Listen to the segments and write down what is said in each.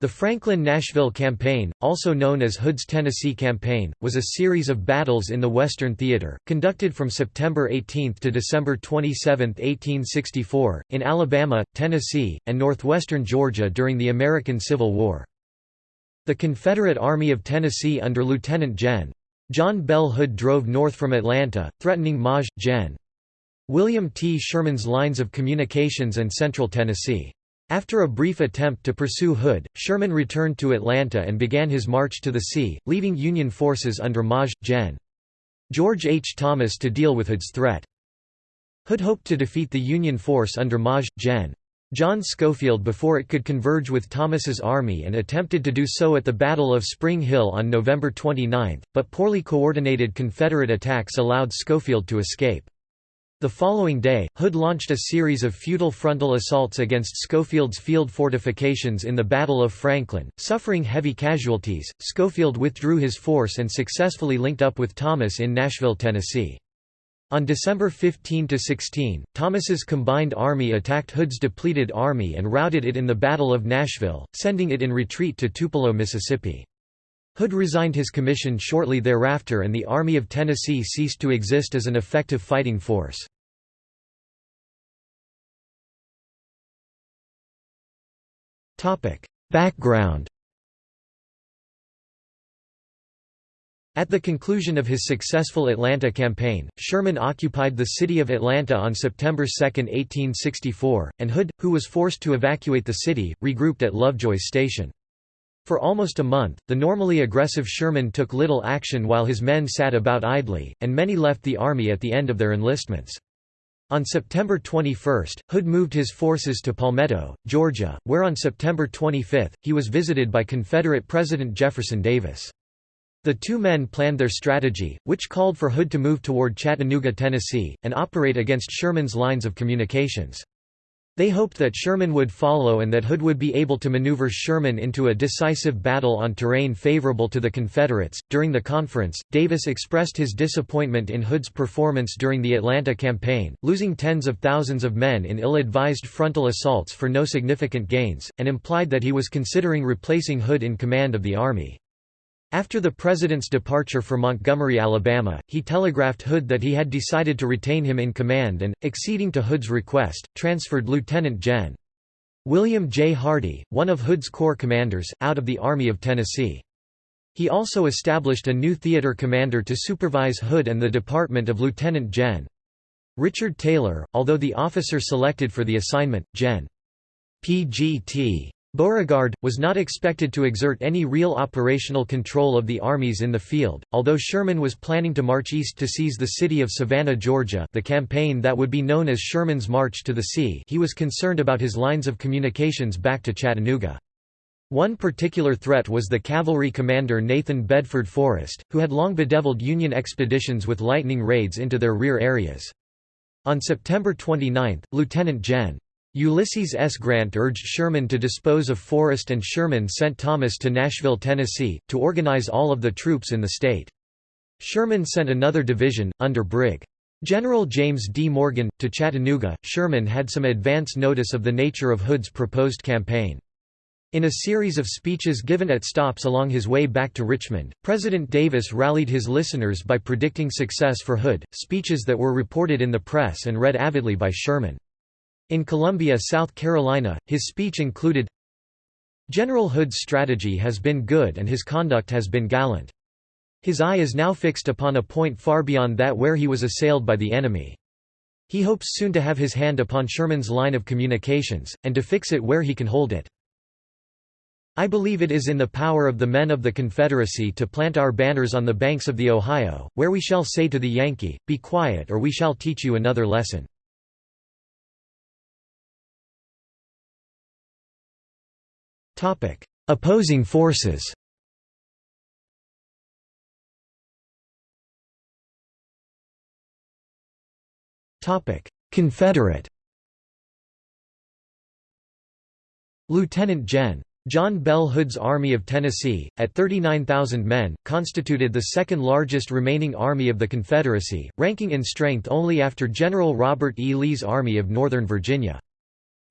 The Franklin–Nashville Campaign, also known as Hood's Tennessee Campaign, was a series of battles in the Western Theater, conducted from September 18 to December 27, 1864, in Alabama, Tennessee, and northwestern Georgia during the American Civil War. The Confederate Army of Tennessee under Lieutenant Gen. John Bell Hood drove north from Atlanta, threatening Maj. Gen. William T. Sherman's lines of communications and central Tennessee. After a brief attempt to pursue Hood, Sherman returned to Atlanta and began his march to the sea, leaving Union forces under Maj. Gen. George H. Thomas to deal with Hood's threat. Hood hoped to defeat the Union force under Maj. Gen. John Schofield before it could converge with Thomas's army and attempted to do so at the Battle of Spring Hill on November 29, but poorly coordinated Confederate attacks allowed Schofield to escape. The following day, Hood launched a series of futile frontal assaults against Schofield's field fortifications in the Battle of Franklin. Suffering heavy casualties, Schofield withdrew his force and successfully linked up with Thomas in Nashville, Tennessee. On December 15–16, Thomas's combined army attacked Hood's depleted army and routed it in the Battle of Nashville, sending it in retreat to Tupelo, Mississippi. Hood resigned his commission shortly thereafter and the Army of Tennessee ceased to exist as an effective fighting force. Background At the conclusion of his successful Atlanta campaign, Sherman occupied the city of Atlanta on September 2, 1864, and Hood, who was forced to evacuate the city, regrouped at Lovejoy's Station. For almost a month, the normally aggressive Sherman took little action while his men sat about idly, and many left the army at the end of their enlistments. On September 21, Hood moved his forces to Palmetto, Georgia, where on September 25, he was visited by Confederate President Jefferson Davis. The two men planned their strategy, which called for Hood to move toward Chattanooga, Tennessee, and operate against Sherman's lines of communications. They hoped that Sherman would follow and that Hood would be able to maneuver Sherman into a decisive battle on terrain favorable to the Confederates. During the conference, Davis expressed his disappointment in Hood's performance during the Atlanta campaign, losing tens of thousands of men in ill advised frontal assaults for no significant gains, and implied that he was considering replacing Hood in command of the Army. After the president's departure for Montgomery, Alabama, he telegraphed Hood that he had decided to retain him in command and, acceding to Hood's request, transferred Lieutenant Gen. William J. Hardee, one of Hood's corps commanders, out of the Army of Tennessee. He also established a new theater commander to supervise Hood and the department of Lieutenant Gen. Richard Taylor, although the officer selected for the assignment, Gen. P.G.T. Beauregard, was not expected to exert any real operational control of the armies in the field, although Sherman was planning to march east to seize the city of Savannah, Georgia the campaign that would be known as Sherman's March to the Sea he was concerned about his lines of communications back to Chattanooga. One particular threat was the cavalry commander Nathan Bedford Forrest, who had long bedeviled Union expeditions with lightning raids into their rear areas. On September 29, Lieutenant Gen. Ulysses S. Grant urged Sherman to dispose of Forrest and Sherman sent Thomas to Nashville, Tennessee, to organize all of the troops in the state. Sherman sent another division, under Brig. General James D. Morgan, to Chattanooga. Sherman had some advance notice of the nature of Hood's proposed campaign. In a series of speeches given at stops along his way back to Richmond, President Davis rallied his listeners by predicting success for Hood, speeches that were reported in the press and read avidly by Sherman. In Columbia, South Carolina, his speech included, General Hood's strategy has been good and his conduct has been gallant. His eye is now fixed upon a point far beyond that where he was assailed by the enemy. He hopes soon to have his hand upon Sherman's line of communications, and to fix it where he can hold it. I believe it is in the power of the men of the Confederacy to plant our banners on the banks of the Ohio, where we shall say to the Yankee, Be quiet or we shall teach you another lesson. Topic: Opposing forces. Topic: Confederate. Lieutenant Gen. John Bell Hood's Army of Tennessee, at 39,000 men, constituted the second largest remaining army of the Confederacy, ranking in strength only after General Robert E. Lee's Army of Northern Virginia.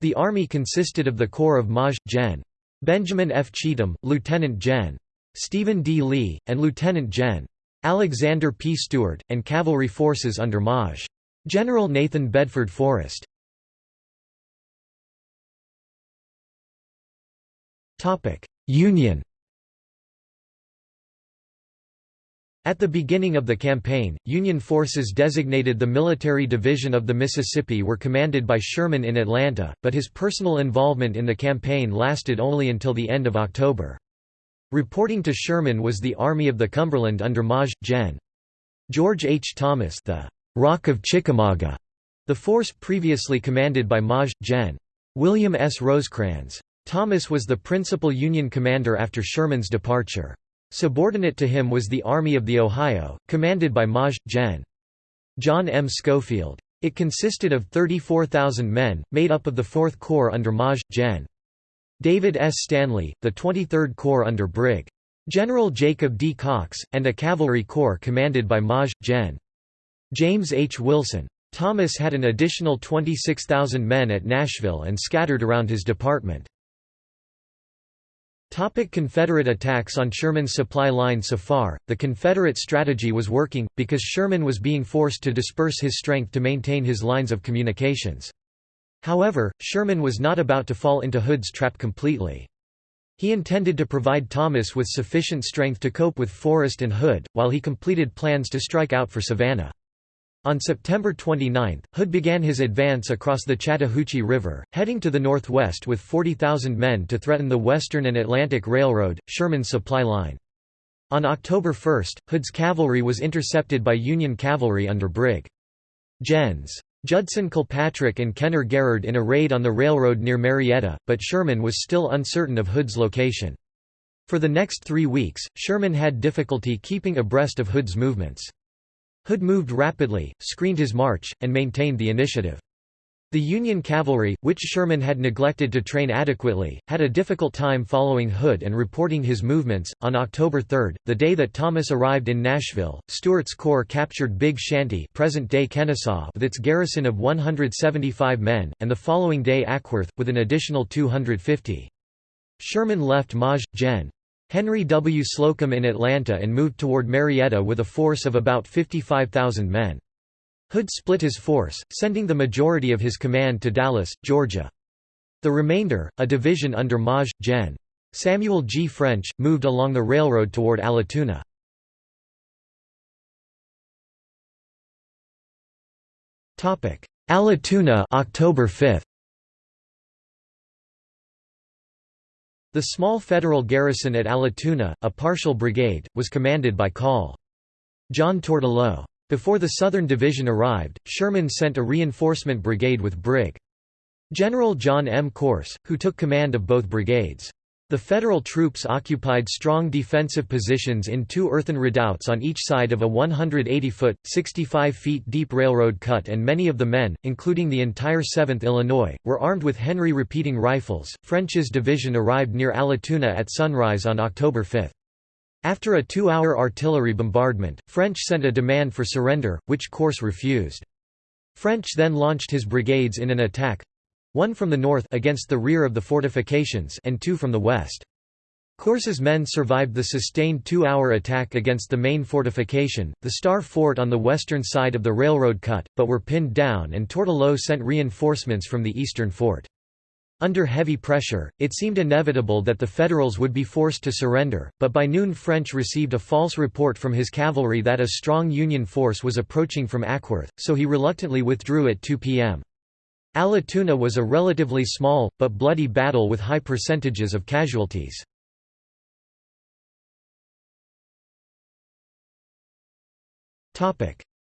The army consisted of the corps of Maj. Gen. Benjamin F. Cheatham, Lieutenant Gen. Stephen D. Lee, and Lieutenant Gen. Alexander P. Stewart, and cavalry forces under Maj. General Nathan Bedford Forrest. Union At the beginning of the campaign, Union forces designated the Military Division of the Mississippi were commanded by Sherman in Atlanta, but his personal involvement in the campaign lasted only until the end of October. Reporting to Sherman was the Army of the Cumberland under Maj. Gen. George H. Thomas the Rock of Chickamauga, the force previously commanded by Maj. Gen. William S. Rosecrans. Thomas was the principal Union commander after Sherman's departure. Subordinate to him was the Army of the Ohio, commanded by Maj. Gen. John M. Schofield. It consisted of 34,000 men, made up of the 4th Corps under Maj. Gen. David S. Stanley, the 23rd Corps under Brig. General Jacob D. Cox, and a cavalry corps commanded by Maj. Gen. James H. Wilson. Thomas had an additional 26,000 men at Nashville and scattered around his department. Topic Confederate attacks on Sherman's supply line So far, the Confederate strategy was working, because Sherman was being forced to disperse his strength to maintain his lines of communications. However, Sherman was not about to fall into Hood's trap completely. He intended to provide Thomas with sufficient strength to cope with Forrest and Hood, while he completed plans to strike out for Savannah. On September 29, Hood began his advance across the Chattahoochee River, heading to the northwest with 40,000 men to threaten the Western and Atlantic Railroad, Sherman's supply line. On October 1, Hood's cavalry was intercepted by Union cavalry under Brig. Gens. Judson Kilpatrick and Kenner Garrard in a raid on the railroad near Marietta, but Sherman was still uncertain of Hood's location. For the next three weeks, Sherman had difficulty keeping abreast of Hood's movements. Hood moved rapidly, screened his march, and maintained the initiative. The Union cavalry, which Sherman had neglected to train adequately, had a difficult time following Hood and reporting his movements. On October 3, the day that Thomas arrived in Nashville, Stewart's corps captured Big Shanty, present-day Kenesaw, with its garrison of 175 men, and the following day Acworth with an additional 250. Sherman left Maj. Gen. Henry W. Slocum in Atlanta and moved toward Marietta with a force of about 55,000 men. Hood split his force, sending the majority of his command to Dallas, Georgia. The remainder, a division under Maj. Gen. Samuel G. French, moved along the railroad toward Allatoona. Allatoona October 5. The small Federal garrison at Allatoona, a partial brigade, was commanded by Col. John Tourtellotte. Before the Southern Division arrived, Sherman sent a reinforcement brigade with Brig. General John M. Corse, who took command of both brigades. The Federal troops occupied strong defensive positions in two earthen redoubts on each side of a 180-foot, 65-feet deep railroad cut and many of the men, including the entire 7th Illinois, were armed with Henry repeating rifles. French's division arrived near Allatoona at sunrise on October 5. After a two-hour artillery bombardment, French sent a demand for surrender, which Corse refused. French then launched his brigades in an attack, one from the north against the rear of the fortifications and two from the west. Corse's men survived the sustained two-hour attack against the main fortification, the Star Fort on the western side of the railroad cut, but were pinned down and Tourtellotte sent reinforcements from the eastern fort. Under heavy pressure, it seemed inevitable that the Federals would be forced to surrender, but by noon French received a false report from his cavalry that a strong Union force was approaching from Acworth, so he reluctantly withdrew at 2 p.m. Allatoona was a relatively small, but bloody battle with high percentages of casualties.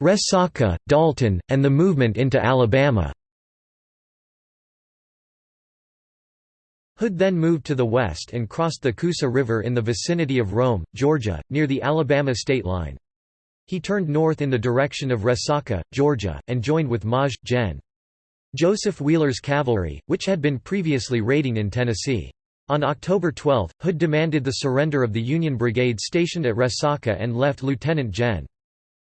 Resaca, Dalton, and the movement into Alabama Hood then moved to the west and crossed the Coosa River in the vicinity of Rome, Georgia, near the Alabama state line. He turned north in the direction of Resaca, Georgia, and joined with Maj. Gen. Joseph Wheeler's cavalry, which had been previously raiding in Tennessee. On October 12, Hood demanded the surrender of the Union brigade stationed at Resaca and left Lieutenant Gen.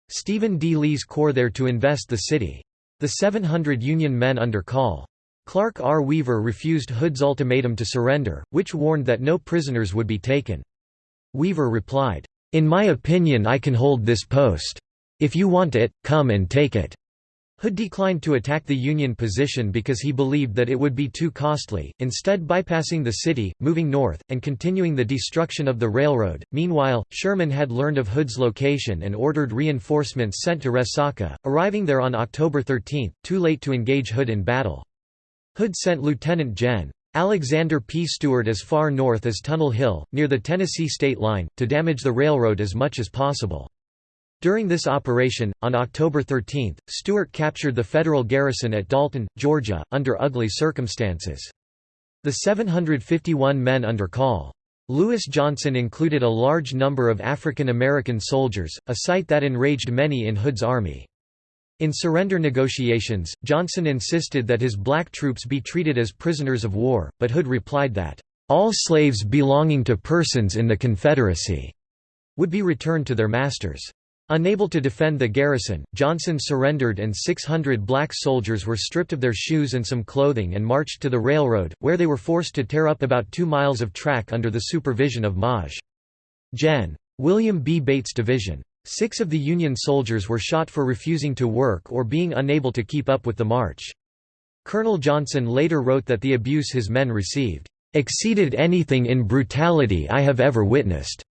Stephen D. Lee's corps there to invest the city. The 700 Union men under call. Clark R. Weaver refused Hood's ultimatum to surrender, which warned that no prisoners would be taken. Weaver replied, "'In my opinion I can hold this post. If you want it, come and take it.'" Hood declined to attack the Union position because he believed that it would be too costly, instead bypassing the city, moving north, and continuing the destruction of the railroad. Meanwhile, Sherman had learned of Hood's location and ordered reinforcements sent to Resaca, arriving there on October 13, too late to engage Hood in battle. Hood sent Lieutenant Gen. Alexander P. Stewart as far north as Tunnel Hill, near the Tennessee state line, to damage the railroad as much as possible. During this operation, on October 13, Stewart captured the Federal garrison at Dalton, Georgia, under ugly circumstances. The 751 men under Col. Lewis Johnson included a large number of African American soldiers, a sight that enraged many in Hood's army. In surrender negotiations, Johnson insisted that his black troops be treated as prisoners of war, but Hood replied that, "...all slaves belonging to persons in the Confederacy," would be returned to their masters. Unable to defend the garrison, Johnson surrendered and 600 black soldiers were stripped of their shoes and some clothing and marched to the railroad, where they were forced to tear up about two miles of track under the supervision of Maj. Gen. William B. Bate's Division. Six of the Union soldiers were shot for refusing to work or being unable to keep up with the march. Colonel Johnson later wrote that the abuse his men received, "...exceeded anything in brutality I have ever witnessed."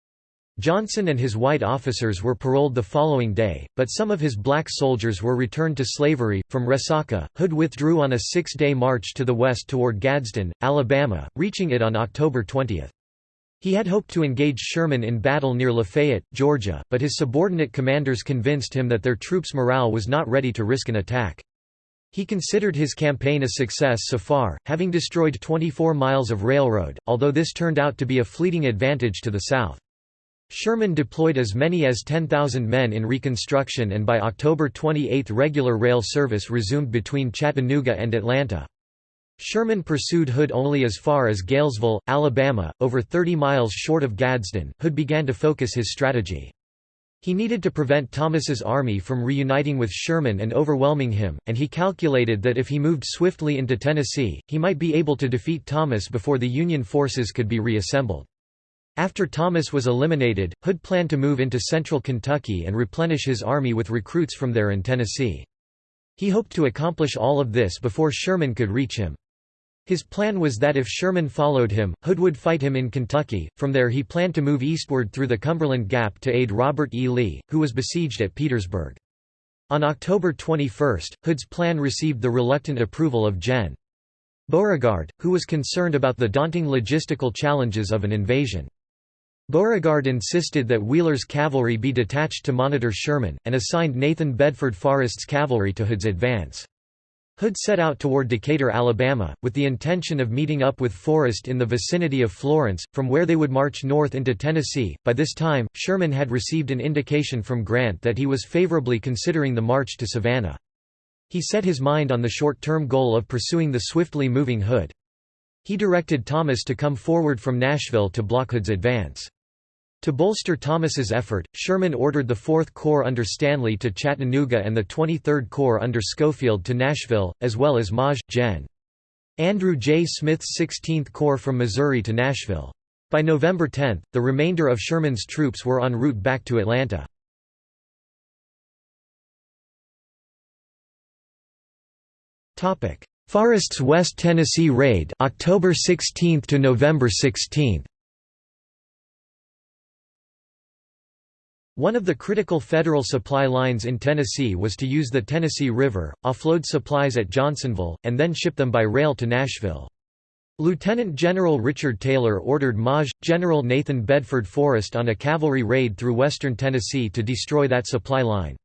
Johnson and his white officers were paroled the following day, but some of his black soldiers were returned to slavery. From Resaca, Hood withdrew on a six day march to the west toward Gadsden, Alabama, reaching it on October 20. He had hoped to engage Sherman in battle near Lafayette, Georgia, but his subordinate commanders convinced him that their troops' morale was not ready to risk an attack. He considered his campaign a success so far, having destroyed 24 miles of railroad, although this turned out to be a fleeting advantage to the South. Sherman deployed as many as 10,000 men in Reconstruction and by October 28 regular rail service resumed between Chattanooga and Atlanta. Sherman pursued Hood only as far as Gaylesville, Alabama, over 30 miles short of Gadsden. Hood began to focus his strategy. He needed to prevent Thomas's army from reuniting with Sherman and overwhelming him, and he calculated that if he moved swiftly into Tennessee, he might be able to defeat Thomas before the Union forces could be reassembled. After Thomas was eliminated, Hood planned to move into central Kentucky and replenish his army with recruits from there in Tennessee. He hoped to accomplish all of this before Sherman could reach him. His plan was that if Sherman followed him, Hood would fight him in Kentucky. From there he planned to move eastward through the Cumberland Gap to aid Robert E. Lee, who was besieged at Petersburg. On October 21, Hood's plan received the reluctant approval of Gen. Beauregard, who was concerned about the daunting logistical challenges of an invasion. Beauregard insisted that Wheeler's cavalry be detached to monitor Sherman, and assigned Nathan Bedford Forrest's cavalry to Hood's advance. Hood set out toward Decatur, Alabama, with the intention of meeting up with Forrest in the vicinity of Florence, from where they would march north into Tennessee. By this time, Sherman had received an indication from Grant that he was favorably considering the march to Savannah. He set his mind on the short-term goal of pursuing the swiftly moving Hood. He directed Thomas to come forward from Nashville to block Hood's advance. To bolster Thomas's effort, Sherman ordered the 4th Corps under Stanley to Chattanooga and the 23rd Corps under Schofield to Nashville, as well as Maj. Gen. Andrew J. Smith's 16th Corps from Missouri to Nashville. By November 10, the remainder of Sherman's troops were en route back to Atlanta. Forrest's West Tennessee Raid October 16 to November 16. One of the critical federal supply lines in Tennessee was to use the Tennessee River, offload supplies at Johnsonville, and then ship them by rail to Nashville. Lieutenant General Richard Taylor ordered Maj. General Nathan Bedford Forrest on a cavalry raid through western Tennessee to destroy that supply line.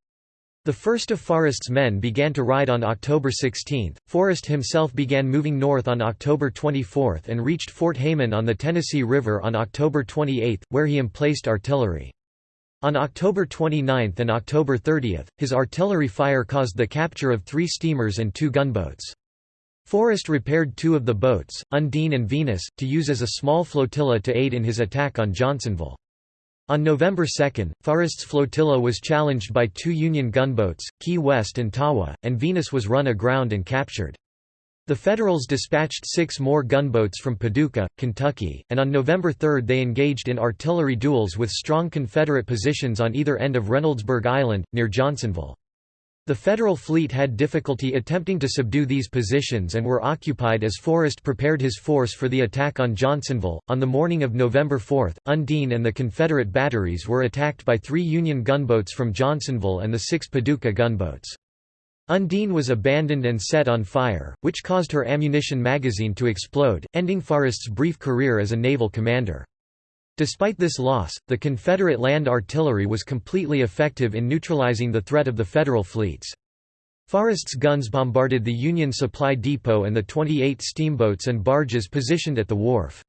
The first of Forrest's men began to ride on October 16. Forrest himself began moving north on October 24 and reached Fort Heiman on the Tennessee River on October 28, where he emplaced artillery. On October 29 and October 30, his artillery fire caused the capture of three steamers and two gunboats. Forrest repaired two of the boats, Undine and Venus, to use as a small flotilla to aid in his attack on Johnsonville. On November 2, Forrest's flotilla was challenged by two Union gunboats, Key West and Tawah, and Venus was run aground and captured. The Federals dispatched six more gunboats from Paducah, Kentucky, and on November 3 they engaged in artillery duels with strong Confederate positions on either end of Reynoldsburg Island, near Johnsonville. The Federal fleet had difficulty attempting to subdue these positions and were occupied as Forrest prepared his force for the attack on Johnsonville. On the morning of November 4, Undine and the Confederate batteries were attacked by three Union gunboats from Johnsonville and the six Paducah gunboats. Undine was abandoned and set on fire, which caused her ammunition magazine to explode, ending Forrest's brief career as a naval commander. Despite this loss, the Confederate land artillery was completely effective in neutralizing the threat of the Federal fleets. Forrest's guns bombarded the Union Supply Depot and the 28 steamboats and barges positioned at the wharf.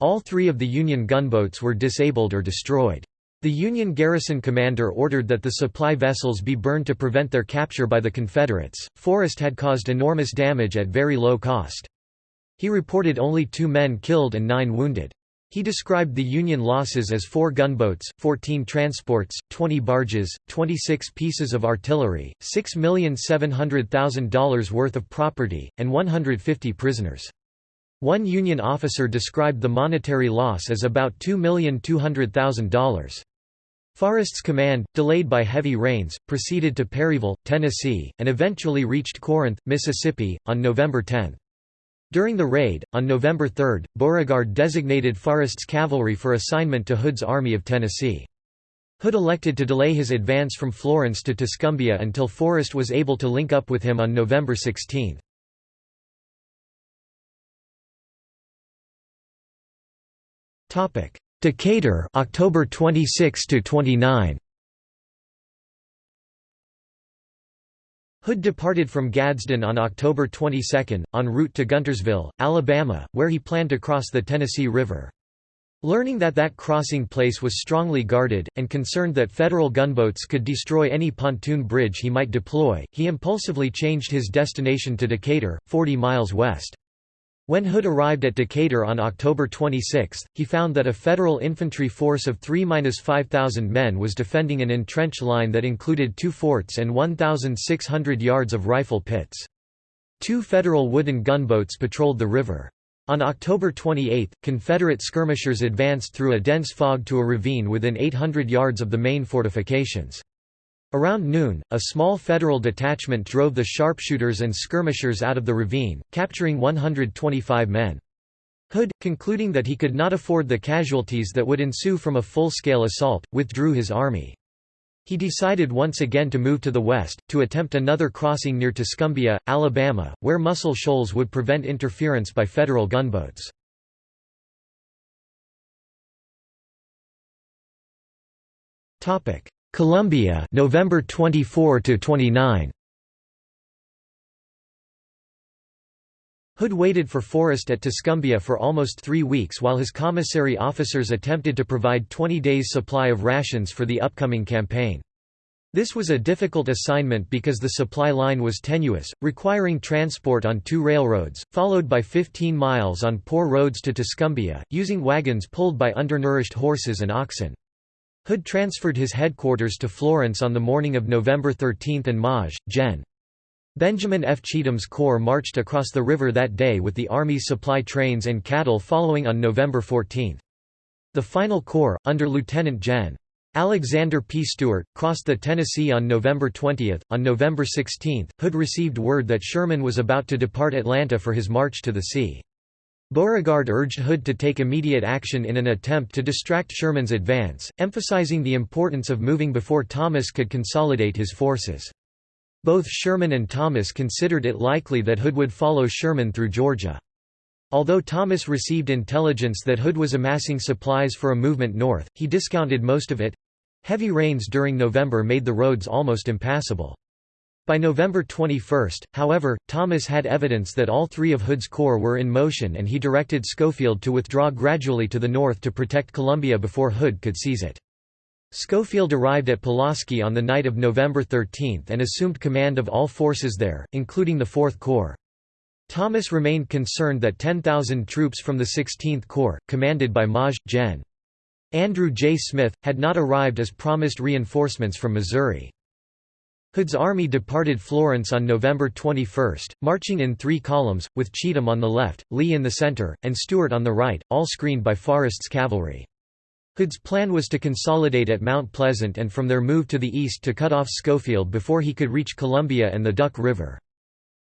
All three of the Union gunboats were disabled or destroyed. The Union garrison commander ordered that the supply vessels be burned to prevent their capture by the Confederates. Forrest had caused enormous damage at very low cost. He reported only two men killed and nine wounded. He described the Union losses as four gunboats, 14 transports, 20 barges, 26 pieces of artillery, $6,700,000 worth of property, and 150 prisoners. One Union officer described the monetary loss as about $2,200,000. Forrest's command, delayed by heavy rains, proceeded to Perryville, Tennessee, and eventually reached Corinth, Mississippi, on November 10. During the raid, on November 3, Beauregard designated Forrest's cavalry for assignment to Hood's Army of Tennessee. Hood elected to delay his advance from Florence to Tuscumbia until Forrest was able to link up with him on November 16. Decatur, October 26 to 29. Hood departed from Gadsden on October 22, en route to Guntersville, Alabama, where he planned to cross the Tennessee River. Learning that that crossing place was strongly guarded, and concerned that Federal gunboats could destroy any pontoon bridge he might deploy, he impulsively changed his destination to Decatur, 40 miles west. When Hood arrived at Decatur on October 26, he found that a Federal infantry force of 3–5,000 men was defending an entrenched line that included two forts and 1,600 yards of rifle pits. Two Federal wooden gunboats patrolled the river. On October 28, Confederate skirmishers advanced through a dense fog to a ravine within 800 yards of the main fortifications. Around noon, a small Federal detachment drove the sharpshooters and skirmishers out of the ravine, capturing 125 men. Hood, concluding that he could not afford the casualties that would ensue from a full-scale assault, withdrew his army. He decided once again to move to the west, to attempt another crossing near Tuscumbia, Alabama, where Muscle Shoals would prevent interference by Federal gunboats. Columbia, November 24 to 29. Hood waited for Forrest at Tuscumbia for almost three weeks while his commissary officers attempted to provide 20 days' supply of rations for the upcoming campaign. This was a difficult assignment because the supply line was tenuous, requiring transport on two railroads, followed by 15 miles on poor roads to Tuscumbia, using wagons pulled by undernourished horses and oxen. Hood transferred his headquarters to Florence on the morning of November 13 and Maj. Gen. Benjamin F. Cheatham's corps marched across the river that day with the Army's supply trains and cattle following on November 14. The final corps, under Lieutenant Gen. Alexander P. Stewart, crossed the Tennessee on November 20. On November 16, Hood received word that Sherman was about to depart Atlanta for his march to the sea. Beauregard urged Hood to take immediate action in an attempt to distract Sherman's advance, emphasizing the importance of moving before Thomas could consolidate his forces. Both Sherman and Thomas considered it likely that Hood would follow Sherman through Georgia. Although Thomas received intelligence that Hood was amassing supplies for a movement north, he discounted most of it. Heavy rains during November made the roads almost impassable. By November 21, however, Thomas had evidence that all three of Hood's corps were in motion and he directed Schofield to withdraw gradually to the north to protect Columbia before Hood could seize it. Schofield arrived at Pulaski on the night of November 13 and assumed command of all forces there, including the Fourth Corps. Thomas remained concerned that 10,000 troops from the 16th Corps, commanded by Maj. Gen. Andrew J. Smith, had not arrived as promised reinforcements from Missouri. Hood's army departed Florence on November 21, marching in three columns, with Cheatham on the left, Lee in the centre, and Stewart on the right, all screened by Forrest's cavalry. Hood's plan was to consolidate at Mount Pleasant and from there move to the east to cut off Schofield before he could reach Columbia and the Duck River.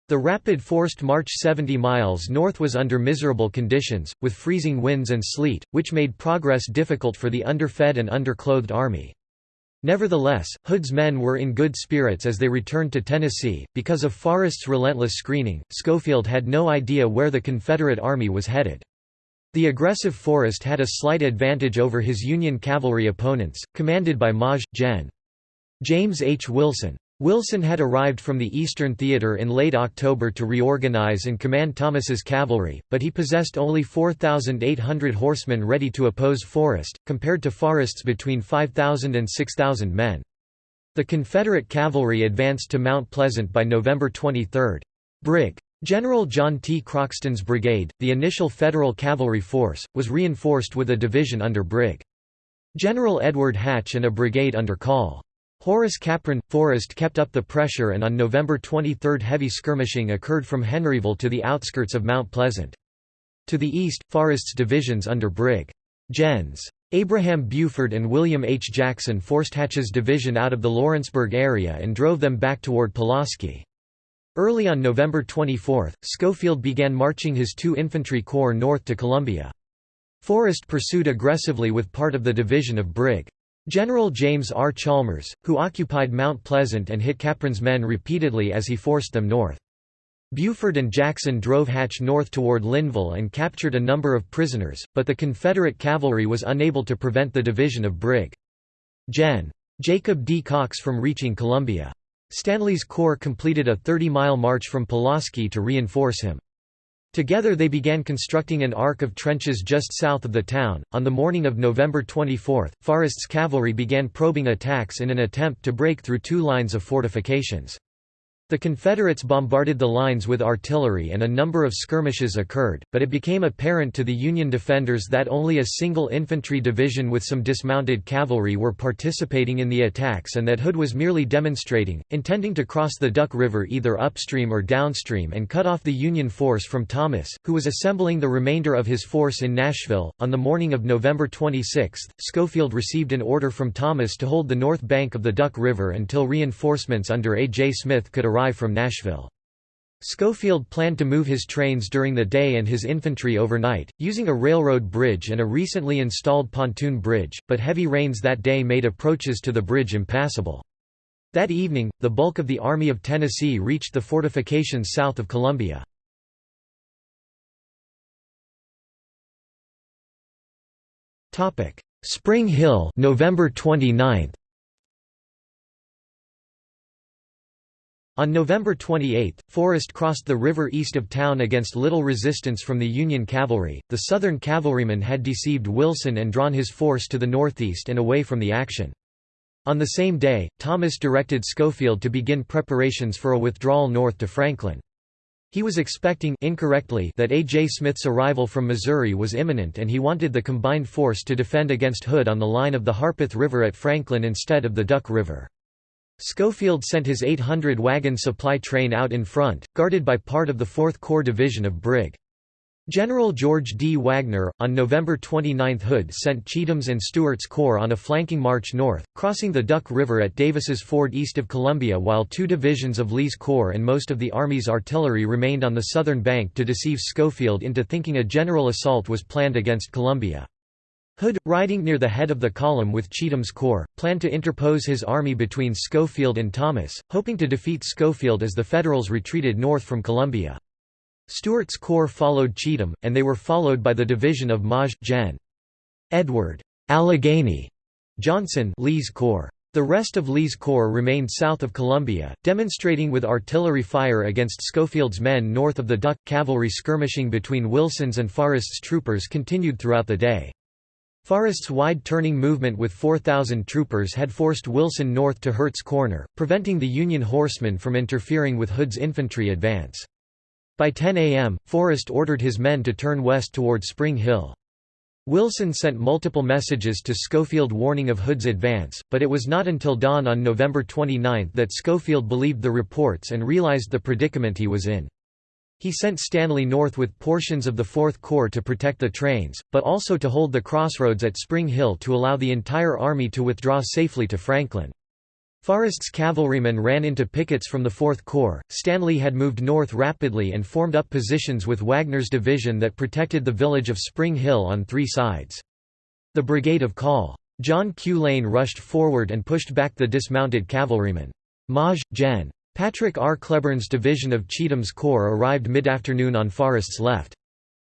The rapid forced march 70 miles north was under miserable conditions, with freezing winds and sleet, which made progress difficult for the underfed and underclothed army. Nevertheless, Hood's men were in good spirits as they returned to Tennessee. Because of Forrest's relentless screening, Schofield had no idea where the Confederate army was headed. The aggressive Forrest had a slight advantage over his Union cavalry opponents, commanded by Maj. Gen. James H. Wilson. Wilson had arrived from the Eastern Theater in late October to reorganize and command Thomas's cavalry, but he possessed only 4,800 horsemen ready to oppose Forrest, compared to Forrest's between 5,000 and 6,000 men. The Confederate cavalry advanced to Mount Pleasant by November 23. Brig. General John T. Croxton's brigade, the initial Federal cavalry force, was reinforced with a division under Brig. General Edward Hatch and a brigade under Col. Horace Capron. Forrest kept up the pressure and on November 23 heavy skirmishing occurred from Henryville to the outskirts of Mount Pleasant. To the east, Forrest's divisions under Brig. Gens. Abraham Buford and William H. Jackson forced Hatch's division out of the Lawrenceburg area and drove them back toward Pulaski. Early on November 24, Schofield began marching his two infantry corps north to Columbia. Forrest pursued aggressively with part of the division of Brig. General James R. Chalmers, who occupied Mount Pleasant and hit Capron's men repeatedly as he forced them north. Buford and Jackson drove Hatch north toward Lynnville and captured a number of prisoners, but the Confederate cavalry was unable to prevent the division of Brig. Gen. Jacob D. Cox from reaching Columbia. Stanley's corps completed a 30-mile march from Pulaski to reinforce him. Together they began constructing an arc of trenches just south of the town. On the morning of November 24, Forrest's cavalry began probing attacks in an attempt to break through two lines of fortifications. The Confederates bombarded the lines with artillery and a number of skirmishes occurred, but it became apparent to the Union defenders that only a single infantry division with some dismounted cavalry were participating in the attacks and that Hood was merely demonstrating, intending to cross the Duck River either upstream or downstream and cut off the Union force from Thomas, who was assembling the remainder of his force in Nashville. On the morning of November 26, Schofield received an order from Thomas to hold the north bank of the Duck River until reinforcements under A. J. Smith could arrive from Nashville. Schofield planned to move his trains during the day and his infantry overnight, using a railroad bridge and a recently installed pontoon bridge, but heavy rains that day made approaches to the bridge impassable. That evening, the bulk of the Army of Tennessee reached the fortifications south of Columbia. Spring Hill November 29, On November 28, Forrest crossed the river east of town against little resistance from the Union cavalry. The Southern cavalrymen had deceived Wilson and drawn his force to the northeast and away from the action. On the same day, Thomas directed Schofield to begin preparations for a withdrawal north to Franklin. He was expecting incorrectly that A. J. Smith's arrival from Missouri was imminent and he wanted the combined force to defend against Hood on the line of the Harpeth River at Franklin instead of the Duck River. Schofield sent his 800-wagon supply train out in front, guarded by part of the 4th Corps Division of Brig. General George D. Wagner, on November 29 Hood sent Cheatham's and Stewart's corps on a flanking march north, crossing the Duck River at Davis's Ford east of Columbia while two divisions of Lee's corps and most of the Army's artillery remained on the southern bank to deceive Schofield into thinking a general assault was planned against Columbia. Hood, riding near the head of the column with Cheatham's corps, planned to interpose his army between Schofield and Thomas, hoping to defeat Schofield as the Federals retreated north from Columbia. Stewart's corps followed Cheatham, and they were followed by the division of Maj. Gen. Edward Allegheny Johnson Lee's corps. The rest of Lee's corps remained south of Columbia, demonstrating with artillery fire against Schofield's men north of the Duck. Cavalry skirmishing between Wilson's and Forrest's troopers continued throughout the day. Forrest's wide turning movement with 4,000 troopers had forced Wilson north to Hurt's Corner, preventing the Union horsemen from interfering with Hood's infantry advance. By 10 a.m., Forrest ordered his men to turn west toward Spring Hill. Wilson sent multiple messages to Schofield warning of Hood's advance, but it was not until dawn on November 29 that Schofield believed the reports and realized the predicament he was in. He sent Stanley north with portions of the Fourth Corps to protect the trains, but also to hold the crossroads at Spring Hill to allow the entire army to withdraw safely to Franklin. Forrest's cavalrymen ran into pickets from the Fourth Corps. Stanley had moved north rapidly and formed up positions with Wagner's division that protected the village of Spring Hill on three sides. The brigade of Col. John Q. Lane rushed forward and pushed back the dismounted cavalrymen. Maj. Gen. Patrick R. Cleburne's division of Cheatham's corps arrived mid-afternoon on Forrest's left.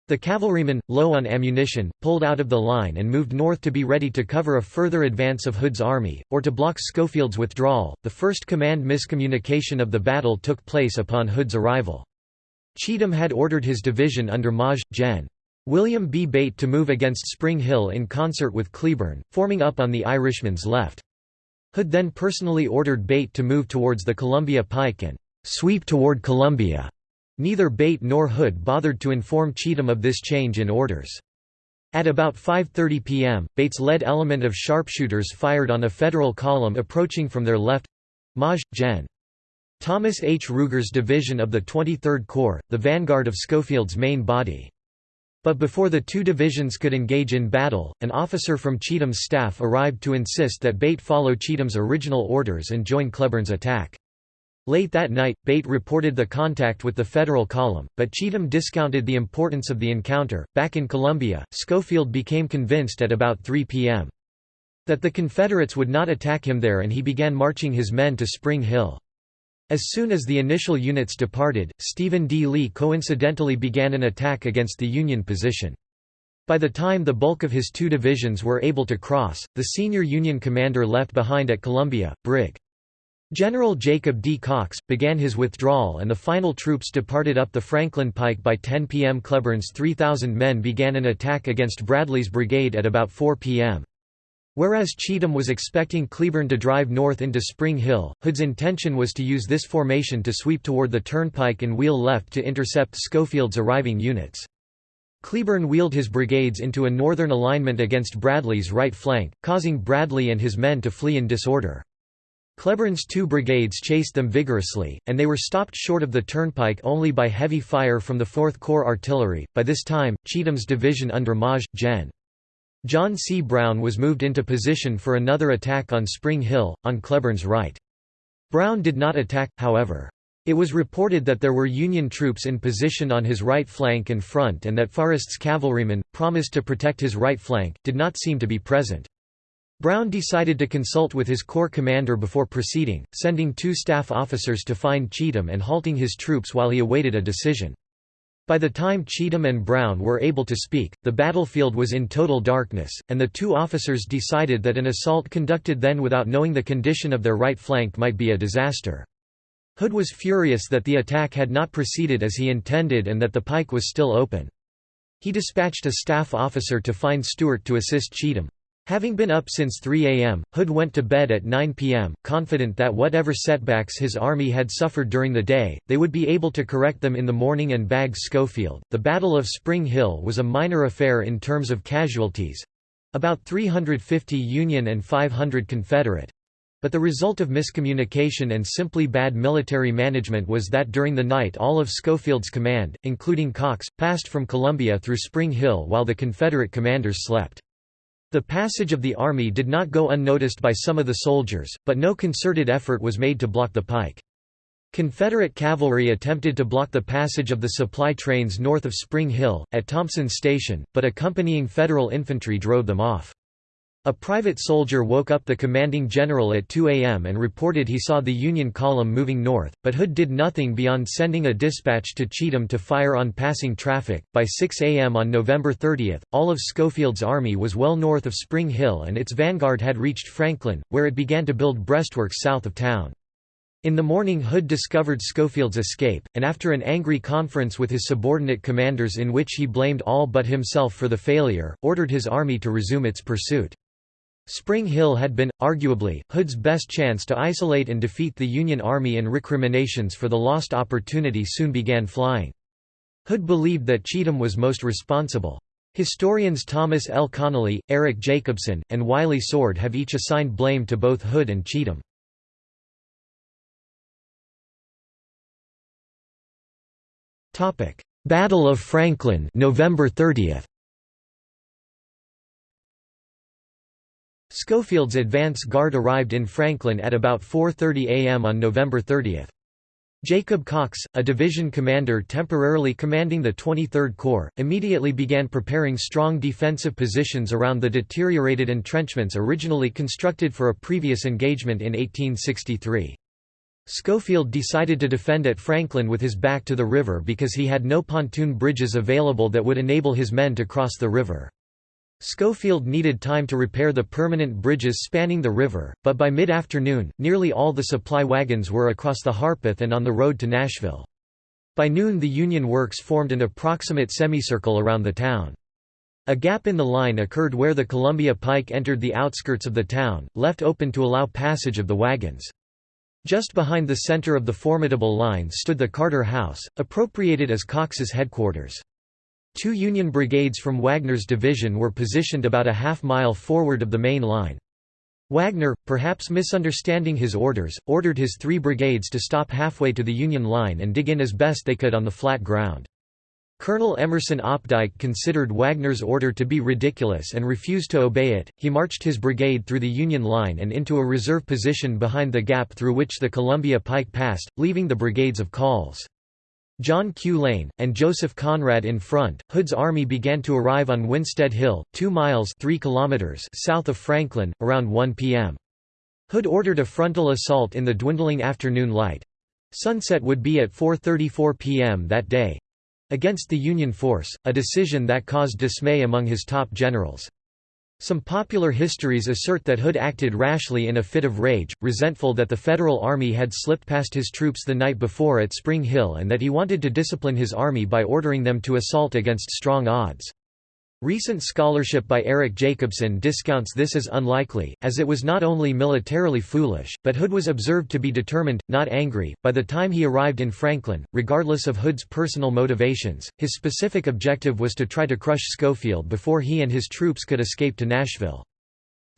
The cavalrymen, low on ammunition, pulled out of the line and moved north to be ready to cover a further advance of Hood's army, or to block Schofield's withdrawal. The first command miscommunication of the battle took place upon Hood's arrival. Cheatham had ordered his division under Maj. Gen. William B. Bate to move against Spring Hill in concert with Cleburne, forming up on the Irishman's left. Hood then personally ordered Bate to move towards the Columbia Pike and sweep toward Columbia. Neither Bate nor Hood bothered to inform Cheatham of this change in orders. At about 5.30 p.m., Bates-led element of sharpshooters fired on a Federal column approaching from their left Maj. Gen. Thomas H. Ruger's division of the 23rd Corps, the vanguard of Schofield's main body. But before the two divisions could engage in battle, an officer from Cheatham's staff arrived to insist that Bate follow Cheatham's original orders and join Cleburne's attack. Late that night, Bate reported the contact with the Federal column, but Cheatham discounted the importance of the encounter. Back in Columbia, Schofield became convinced at about 3 p.m. that the Confederates would not attack him there and he began marching his men to Spring Hill. As soon as the initial units departed, Stephen D. Lee coincidentally began an attack against the Union position. By the time the bulk of his two divisions were able to cross, the senior Union commander left behind at Columbia, Brig. General Jacob D. Cox, began his withdrawal and the final troops departed up the Franklin Pike by 10 p.m. Cleburne's 3,000 men began an attack against Bradley's brigade at about 4 p.m. Whereas Cheatham was expecting Cleburne to drive north into Spring Hill, Hood's intention was to use this formation to sweep toward the turnpike and wheel left to intercept Schofield's arriving units. Cleburne wheeled his brigades into a northern alignment against Bradley's right flank, causing Bradley and his men to flee in disorder. Cleburne's two brigades chased them vigorously, and they were stopped short of the turnpike only by heavy fire from the 4th Corps artillery. By this time, Cheatham's division under Maj. Gen. John C. Brown was moved into position for another attack on Spring Hill, on Cleburne's right. Brown did not attack, however. It was reported that there were Union troops in position on his right flank and front and that Forrest's cavalrymen, promised to protect his right flank, did not seem to be present. Brown decided to consult with his corps commander before proceeding, sending two staff officers to find Cheatham and halting his troops while he awaited a decision. By the time Cheatham and Brown were able to speak, the battlefield was in total darkness, and the two officers decided that an assault conducted then without knowing the condition of their right flank might be a disaster. Hood was furious that the attack had not proceeded as he intended and that the pike was still open. He dispatched a staff officer to find Stewart to assist Cheatham. Having been up since 3 a.m., Hood went to bed at 9 p.m., confident that whatever setbacks his army had suffered during the day, they would be able to correct them in the morning and bag Schofield. The Battle of Spring Hill was a minor affair in terms of casualties about 350 Union and 500 Confederate. But the result of miscommunication and simply bad military management was that during the night all of Schofield's command, including Cox, passed from Columbia through Spring Hill while the Confederate commanders slept. The passage of the army did not go unnoticed by some of the soldiers, but no concerted effort was made to block the pike. Confederate cavalry attempted to block the passage of the supply trains north of Spring Hill, at Thompson Station, but accompanying Federal infantry drove them off. A private soldier woke up the commanding general at 2 a.m. and reported he saw the Union column moving north, but Hood did nothing beyond sending a dispatch to Cheatham to fire on passing traffic. By 6 a.m. on November 30, all of Schofield's army was well north of Spring Hill and its vanguard had reached Franklin, where it began to build breastworks south of town. In the morning Hood discovered Schofield's escape, and after an angry conference with his subordinate commanders in which he blamed all but himself for the failure, ordered his army to resume its pursuit. Spring Hill had been, arguably, Hood's best chance to isolate and defeat the Union Army and recriminations for the lost opportunity soon began flying. Hood believed that Cheatham was most responsible. Historians Thomas L. Connelly, Eric Jacobson, and Wiley Sword have each assigned blame to both Hood and Cheatham. Battle of Franklin November 30. Schofield's advance guard arrived in Franklin at about 4.30 am on November 30. Jacob Cox, a division commander temporarily commanding the 23rd Corps, immediately began preparing strong defensive positions around the deteriorated entrenchments originally constructed for a previous engagement in 1863. Schofield decided to defend at Franklin with his back to the river because he had no pontoon bridges available that would enable his men to cross the river. Schofield needed time to repair the permanent bridges spanning the river, but by mid-afternoon, nearly all the supply wagons were across the Harpeth and on the road to Nashville. By noon the Union works formed an approximate semicircle around the town. A gap in the line occurred where the Columbia Pike entered the outskirts of the town, left open to allow passage of the wagons. Just behind the center of the formidable line stood the Carter House, appropriated as Cox's headquarters. Two Union brigades from Wagner's division were positioned about a half-mile forward of the main line. Wagner, perhaps misunderstanding his orders, ordered his three brigades to stop halfway to the Union line and dig in as best they could on the flat ground. Colonel Emerson Opdyke considered Wagner's order to be ridiculous and refused to obey it. He marched his brigade through the Union line and into a reserve position behind the gap through which the Columbia Pike passed, leaving the brigades of Calls. John Q. Lane, and Joseph Conrad in front. Hood's army began to arrive on Winstead Hill, 2 miles 3 kilometers south of Franklin, around 1 p.m. Hood ordered a frontal assault in the dwindling afternoon light. Sunset would be at 4.34 p.m. that day against the Union force, a decision that caused dismay among his top generals. Some popular histories assert that Hood acted rashly in a fit of rage, resentful that the Federal Army had slipped past his troops the night before at Spring Hill and that he wanted to discipline his army by ordering them to assault against strong odds. Recent scholarship by Eric Jacobson discounts this as unlikely, as it was not only militarily foolish, but Hood was observed to be determined, not angry. By the time he arrived in Franklin, regardless of Hood's personal motivations, his specific objective was to try to crush Schofield before he and his troops could escape to Nashville.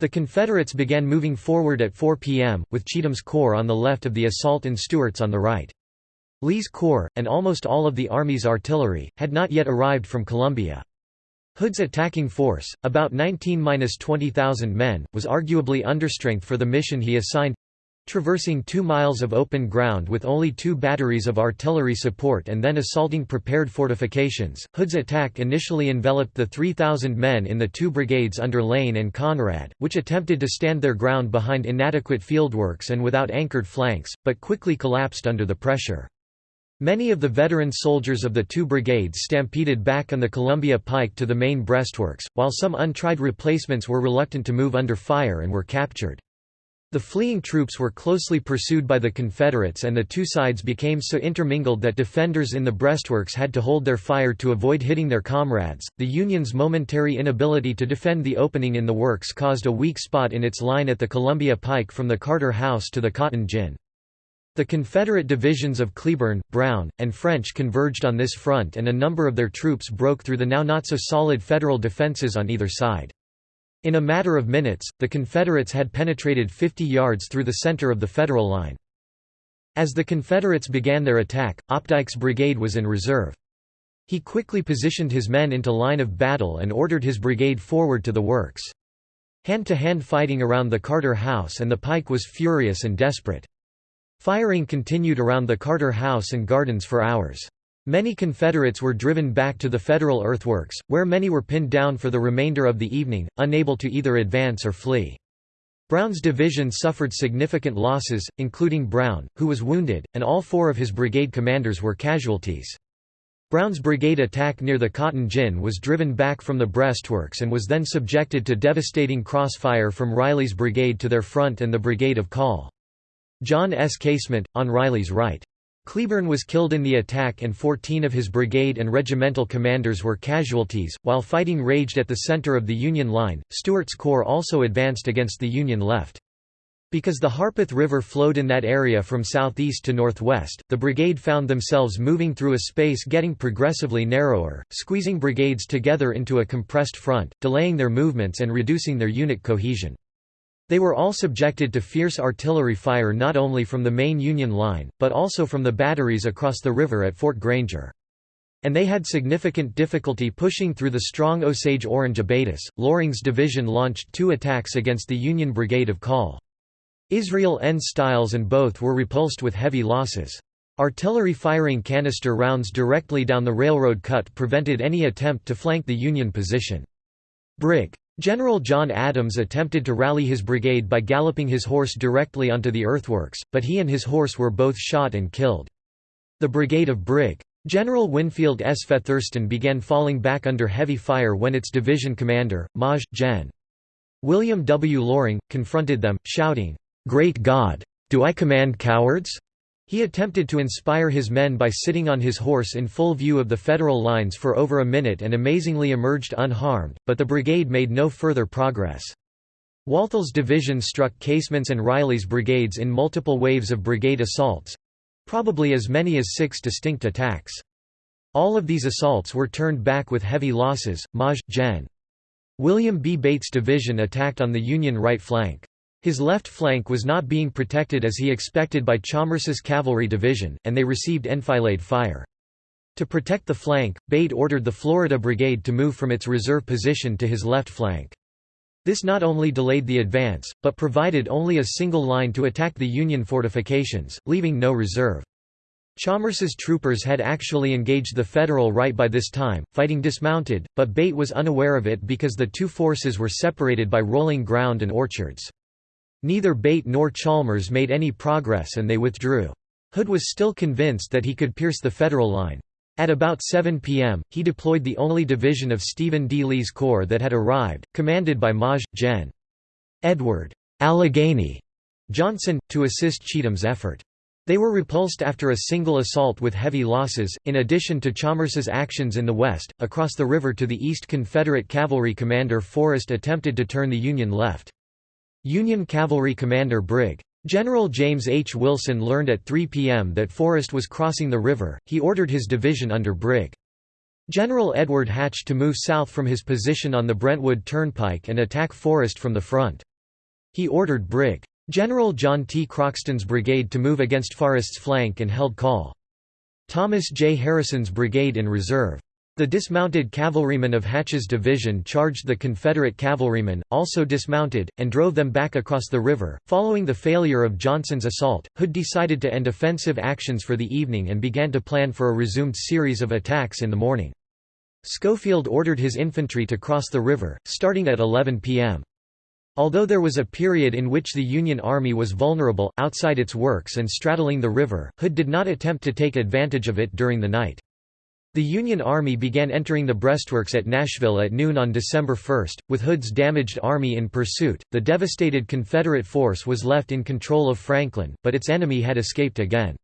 The Confederates began moving forward at 4 p.m., with Cheatham's corps on the left of the assault and Stewart's on the right. Lee's corps, and almost all of the Army's artillery, had not yet arrived from Columbia. Hood's attacking force, about 19–20,000 men, was arguably understrength for the mission he assigned. Traversing two miles of open ground with only two batteries of artillery support and then assaulting prepared fortifications, Hood's attack initially enveloped the 3,000 men in the two brigades under Lane and Conrad, which attempted to stand their ground behind inadequate fieldworks and without anchored flanks, but quickly collapsed under the pressure. Many of the veteran soldiers of the two brigades stampeded back on the Columbia Pike to the main breastworks, while some untried replacements were reluctant to move under fire and were captured. The fleeing troops were closely pursued by the Confederates and the two sides became so intermingled that defenders in the breastworks had to hold their fire to avoid hitting their comrades. The Union's momentary inability to defend the opening in the works caused a weak spot in its line at the Columbia Pike from the Carter House to the Cotton Gin. The Confederate divisions of Cleburne, Brown, and French converged on this front and a number of their troops broke through the now not-so-solid Federal defenses on either side. In a matter of minutes, the Confederates had penetrated 50 yards through the center of the Federal line. As the Confederates began their attack, Opdyke's brigade was in reserve. He quickly positioned his men into line of battle and ordered his brigade forward to the works. Hand-to-hand -hand fighting around the Carter House and the Pike was furious and desperate. Firing continued around the Carter House and Gardens for hours. Many Confederates were driven back to the Federal earthworks, where many were pinned down for the remainder of the evening, unable to either advance or flee. Brown's division suffered significant losses, including Brown, who was wounded, and all four of his brigade commanders were casualties. Brown's brigade attack near the Cotton Gin was driven back from the breastworks and was then subjected to devastating crossfire from Riley's brigade to their front and the brigade of Call. John S. Casement, on Riley's right. Cleburne was killed in the attack and 14 of his brigade and regimental commanders were casualties. While fighting raged at the center of the Union line, Stewart's corps also advanced against the Union left. Because the Harpeth River flowed in that area from southeast to northwest, the brigade found themselves moving through a space getting progressively narrower, squeezing brigades together into a compressed front, delaying their movements and reducing their unit cohesion. They were all subjected to fierce artillery fire not only from the main Union line, but also from the batteries across the river at Fort Granger. And they had significant difficulty pushing through the strong Osage Orange abatis. Loring's division launched two attacks against the Union Brigade of Call. Israel N. Stiles and both were repulsed with heavy losses. Artillery firing canister rounds directly down the railroad cut prevented any attempt to flank the Union position. Brig. General John Adams attempted to rally his brigade by galloping his horse directly onto the earthworks, but he and his horse were both shot and killed. The brigade of Brig. General Winfield S. Featherston began falling back under heavy fire when its division commander, Maj. Gen. William W. Loring, confronted them, shouting, Great God! Do I command cowards? He attempted to inspire his men by sitting on his horse in full view of the Federal lines for over a minute and amazingly emerged unharmed, but the brigade made no further progress. Walthall's division struck Casement's and Riley's brigades in multiple waves of brigade assaults—probably as many as six distinct attacks. All of these assaults were turned back with heavy losses. Maj. Gen. William B. Bate's division attacked on the Union right flank. His left flank was not being protected as he expected by Chalmers's cavalry division, and they received enfilade fire. To protect the flank, Bate ordered the Florida Brigade to move from its reserve position to his left flank. This not only delayed the advance, but provided only a single line to attack the Union fortifications, leaving no reserve. Chalmers's troopers had actually engaged the Federal right by this time, fighting dismounted, but Bate was unaware of it because the two forces were separated by rolling ground and orchards. Neither Bate nor Chalmers made any progress and they withdrew. Hood was still convinced that he could pierce the Federal line. At about 7 p.m., he deployed the only division of Stephen D. Lee's corps that had arrived, commanded by Maj. Gen. Edward Allegheny Johnson, to assist Cheatham's effort. They were repulsed after a single assault with heavy losses. In addition to Chalmers's actions in the west, across the river to the east, Confederate cavalry commander Forrest attempted to turn the Union left. Union Cavalry Commander Brig. General James H. Wilson learned at 3 p.m. that Forrest was crossing the river, he ordered his division under Brig. General Edward Hatch to move south from his position on the Brentwood Turnpike and attack Forrest from the front. He ordered Brig. General John T. Croxton's brigade to move against Forrest's flank and held Call. Thomas J. Harrison's brigade in reserve. The dismounted cavalrymen of Hatch's division charged the Confederate cavalrymen, also dismounted, and drove them back across the river. Following the failure of Johnson's assault, Hood decided to end offensive actions for the evening and began to plan for a resumed series of attacks in the morning. Schofield ordered his infantry to cross the river, starting at 11 p.m. Although there was a period in which the Union Army was vulnerable, outside its works and straddling the river, Hood did not attempt to take advantage of it during the night. The Union Army began entering the breastworks at Nashville at noon on December 1, with Hood's damaged army in pursuit. The devastated Confederate force was left in control of Franklin, but its enemy had escaped again.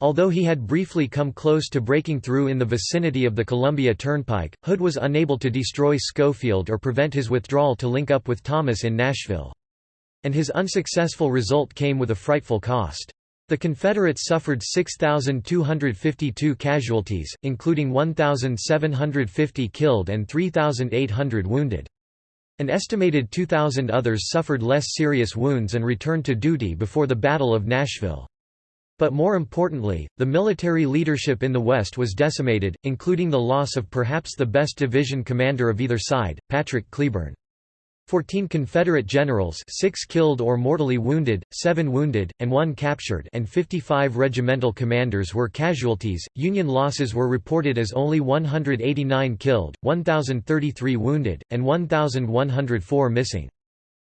Although he had briefly come close to breaking through in the vicinity of the Columbia Turnpike, Hood was unable to destroy Schofield or prevent his withdrawal to link up with Thomas in Nashville. And his unsuccessful result came with a frightful cost. The Confederates suffered 6,252 casualties, including 1,750 killed and 3,800 wounded. An estimated 2,000 others suffered less serious wounds and returned to duty before the Battle of Nashville. But more importantly, the military leadership in the West was decimated, including the loss of perhaps the best division commander of either side, Patrick Cleburne. Fourteen Confederate generals six killed or mortally wounded, seven wounded, and one captured and 55 regimental commanders were casualties. Union losses were reported as only 189 killed, 1,033 wounded, and 1,104 missing.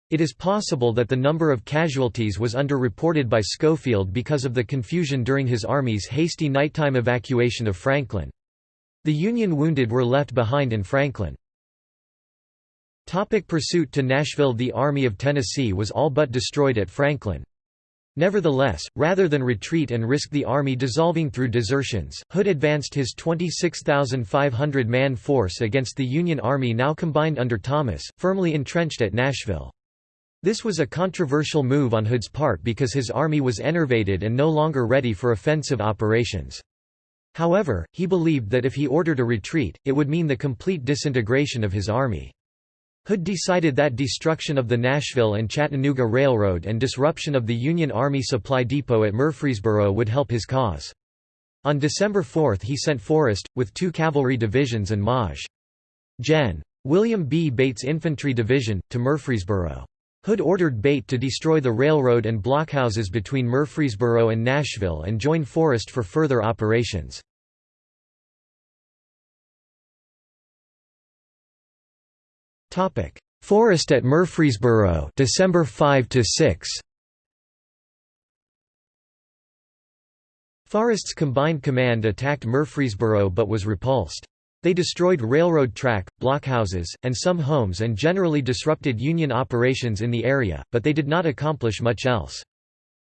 It is possible that the number of casualties was underreported by Schofield because of the confusion during his army's hasty nighttime evacuation of Franklin. The Union wounded were left behind in Franklin. Topic pursuit to Nashville The Army of Tennessee was all but destroyed at Franklin. Nevertheless, rather than retreat and risk the army dissolving through desertions, Hood advanced his 26,500-man force against the Union Army now combined under Thomas, firmly entrenched at Nashville. This was a controversial move on Hood's part because his army was enervated and no longer ready for offensive operations. However, he believed that if he ordered a retreat, it would mean the complete disintegration of his army. Hood decided that destruction of the Nashville and Chattanooga Railroad and disruption of the Union Army Supply Depot at Murfreesboro would help his cause. On December 4 he sent Forrest, with two cavalry divisions and Maj. Gen. William B. Bate's Infantry Division, to Murfreesboro. Hood ordered Bate to destroy the railroad and blockhouses between Murfreesboro and Nashville and join Forrest for further operations. Forrest at Murfreesboro December 5 to 6 Forrest's combined command attacked Murfreesboro but was repulsed. They destroyed railroad track, blockhouses, and some homes and generally disrupted Union operations in the area, but they did not accomplish much else.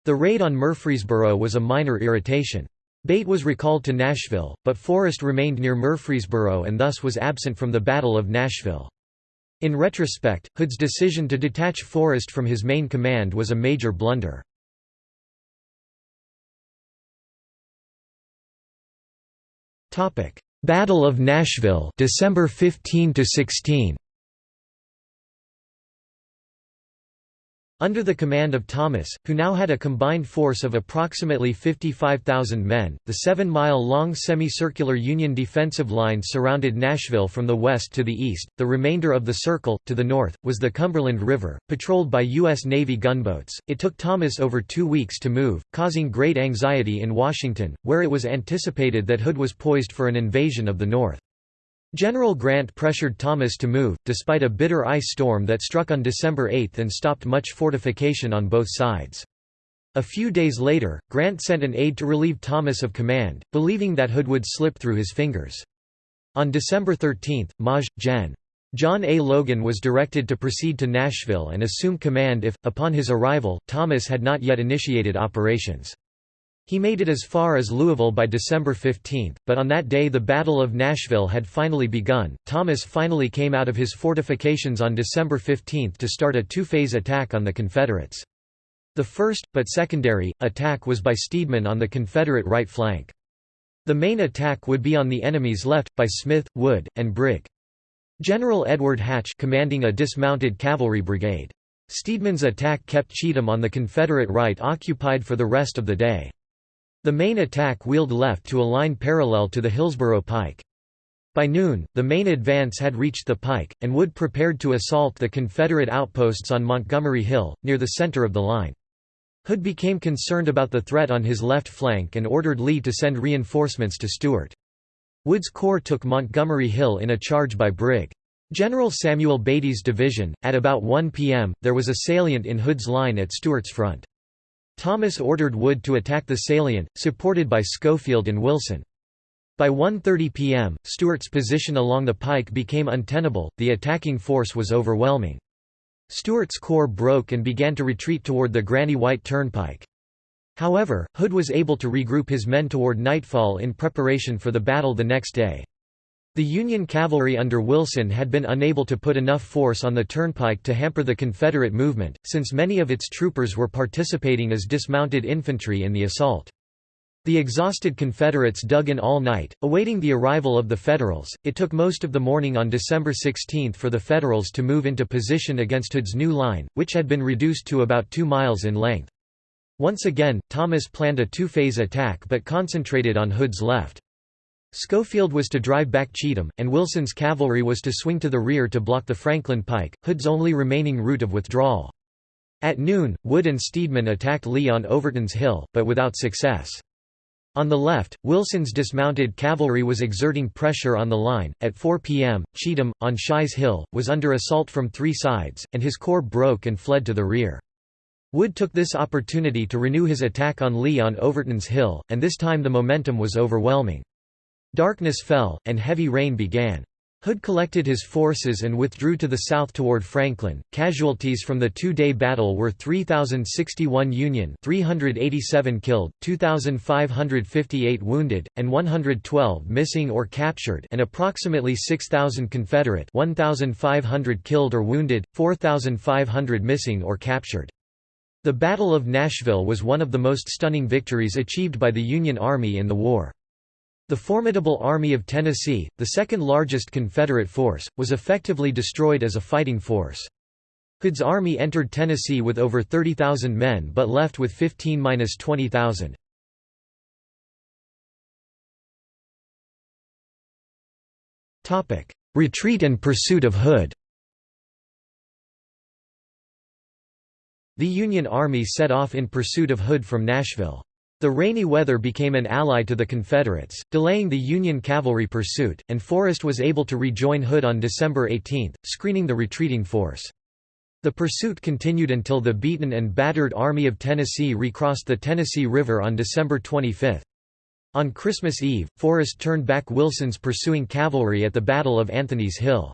The raid on Murfreesboro was a minor irritation. Bate was recalled to Nashville, but Forrest remained near Murfreesboro and thus was absent from the Battle of Nashville. In retrospect, Hood's decision to detach Forrest from his main command was a major blunder. Battle of Nashville December 15 to 16 Under the command of Thomas, who now had a combined force of approximately 55,000 men, the seven-mile-long semicircular Union defensive line surrounded Nashville from the west to the east. The remainder of the circle, to the north, was the Cumberland River, patrolled by U.S. Navy gunboats. It took Thomas over two weeks to move, causing great anxiety in Washington, where it was anticipated that Hood was poised for an invasion of the North. General Grant pressured Thomas to move, despite a bitter ice storm that struck on December 8 and stopped much fortification on both sides. A few days later, Grant sent an aide to relieve Thomas of command, believing that Hood would slip through his fingers. On December 13, Maj. Gen. John A. Logan was directed to proceed to Nashville and assume command if, upon his arrival, Thomas had not yet initiated operations. He made it as far as Louisville by December 15, but on that day the Battle of Nashville had finally begun. Thomas finally came out of his fortifications on December 15 to start a two-phase attack on the Confederates. The first, but secondary, attack was by Steedman on the Confederate right flank. The main attack would be on the enemy's left, by Smith, Wood, and Brig. General Edward Hatch commanding a dismounted cavalry brigade. Steedman's attack kept Cheatham on the Confederate right occupied for the rest of the day. The main attack wheeled left to a line parallel to the Hillsborough Pike. By noon, the main advance had reached the Pike, and Wood prepared to assault the Confederate outposts on Montgomery Hill, near the center of the line. Hood became concerned about the threat on his left flank and ordered Lee to send reinforcements to Stewart. Wood's corps took Montgomery Hill in a charge by Brig. General Samuel Beatty's division. At about 1 p.m., there was a salient in Hood's line at Stewart's front. Thomas ordered Wood to attack the salient, supported by Schofield and Wilson. By 1.30 p.m., Stewart's position along the pike became untenable, the attacking force was overwhelming. Stewart's corps broke and began to retreat toward the Granny White Turnpike. However, Hood was able to regroup his men toward nightfall in preparation for the battle the next day. The Union cavalry under Wilson had been unable to put enough force on the turnpike to hamper the Confederate movement, since many of its troopers were participating as dismounted infantry in the assault. The exhausted Confederates dug in all night, awaiting the arrival of the Federals. It took most of the morning on December 16 for the Federals to move into position against Hood's new line, which had been reduced to about two miles in length. Once again, Thomas planned a two-phase attack but concentrated on Hood's left. Schofield was to drive back Cheatham, and Wilson's cavalry was to swing to the rear to block the Franklin Pike, Hood's only remaining route of withdrawal. At noon, Wood and Steedman attacked Lee on Overton's Hill, but without success. On the left, Wilson's dismounted cavalry was exerting pressure on the line. At 4 p.m., Cheatham, on Shy's Hill, was under assault from three sides, and his corps broke and fled to the rear. Wood took this opportunity to renew his attack on Lee on Overton's Hill, and this time the momentum was overwhelming. Darkness fell, and heavy rain began. Hood collected his forces and withdrew to the south toward Franklin. Casualties from the two-day battle were 3061 Union, 387 killed, 2558 wounded, and 112 missing or captured, and approximately 6000 Confederate, 1500 killed or wounded, 4500 missing or captured. The Battle of Nashville was one of the most stunning victories achieved by the Union Army in the war. The formidable Army of Tennessee, the second largest Confederate force, was effectively destroyed as a fighting force. Hood's army entered Tennessee with over 30,000 men but left with 15–20,000. Retreat and pursuit of Hood The Union Army set off in pursuit of Hood from Nashville. The rainy weather became an ally to the Confederates, delaying the Union cavalry pursuit, and Forrest was able to rejoin Hood on December 18, screening the retreating force. The pursuit continued until the beaten and battered Army of Tennessee recrossed the Tennessee River on December 25. On Christmas Eve, Forrest turned back Wilson's pursuing cavalry at the Battle of Anthony's Hill.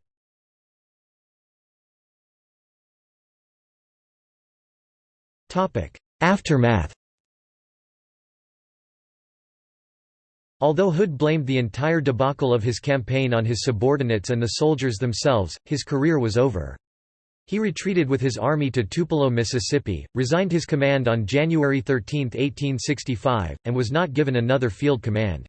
Aftermath Although Hood blamed the entire debacle of his campaign on his subordinates and the soldiers themselves, his career was over. He retreated with his army to Tupelo, Mississippi, resigned his command on January 13, 1865, and was not given another field command.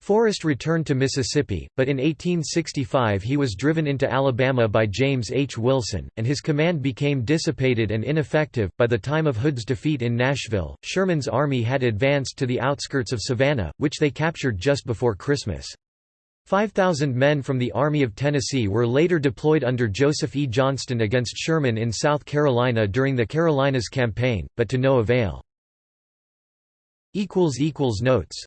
Forrest returned to Mississippi, but in 1865 he was driven into Alabama by James H. Wilson, and his command became dissipated and ineffective. By the time of Hood's defeat in Nashville, Sherman's army had advanced to the outskirts of Savannah, which they captured just before Christmas. 5,000 men from the Army of Tennessee were later deployed under Joseph E. Johnston against Sherman in South Carolina during the Carolinas Campaign, but to no avail. Notes